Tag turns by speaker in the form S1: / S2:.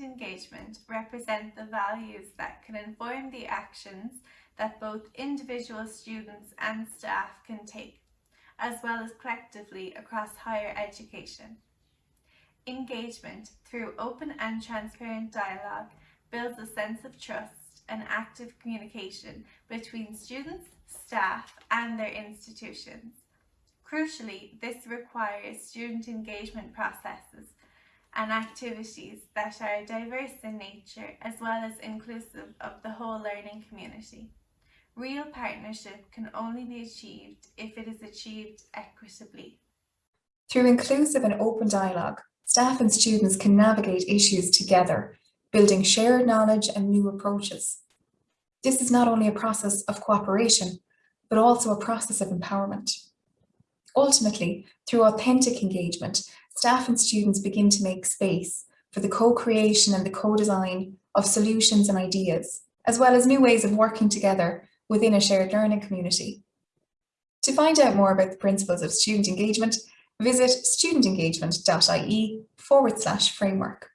S1: engagement represent the values that can inform the actions that both individual students and staff can take, as well as collectively across higher education. Engagement through open and transparent dialogue builds a sense of trust and active communication between students, staff and their institutions. Crucially, this requires student engagement processes and activities that are diverse in nature as well as inclusive of the whole learning community. Real partnership can only be achieved if it is achieved equitably.
S2: Through inclusive and open dialogue, staff and students can navigate issues together, building shared knowledge and new approaches. This is not only a process of cooperation, but also a process of empowerment. Ultimately, through authentic engagement, staff and students begin to make space for the co-creation and the co-design of solutions and ideas, as well as new ways of working together within a shared learning community. To find out more about the principles of student engagement, visit studentengagement.ie forward slash framework.